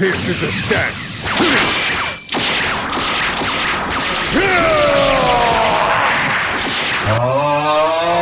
This is the stance.